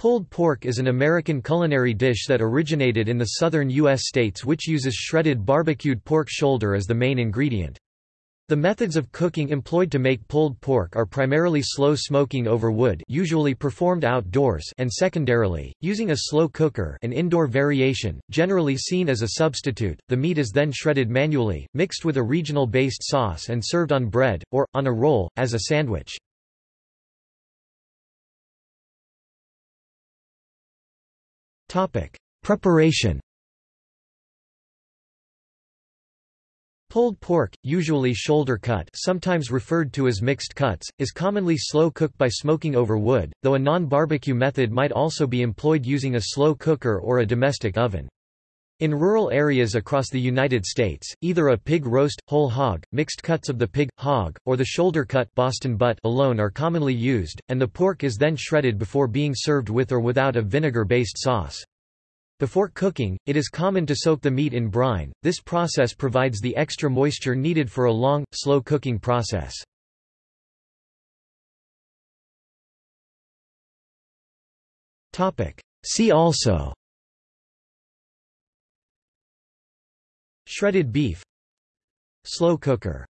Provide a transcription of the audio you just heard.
Pulled pork is an American culinary dish that originated in the southern U.S. states which uses shredded barbecued pork shoulder as the main ingredient. The methods of cooking employed to make pulled pork are primarily slow smoking over wood usually performed outdoors and secondarily, using a slow cooker an indoor variation, generally seen as a substitute. The meat is then shredded manually, mixed with a regional-based sauce and served on bread, or, on a roll, as a sandwich. Topic: Preparation. Pulled pork, usually shoulder cut, sometimes referred to as mixed cuts, is commonly slow cooked by smoking over wood, though a non-barbecue method might also be employed using a slow cooker or a domestic oven. In rural areas across the United States, either a pig roast, whole hog, mixed cuts of the pig, hog, or the shoulder cut Boston butt alone are commonly used, and the pork is then shredded before being served with or without a vinegar-based sauce. Before cooking, it is common to soak the meat in brine, this process provides the extra moisture needed for a long, slow cooking process. See also Shredded beef Slow cooker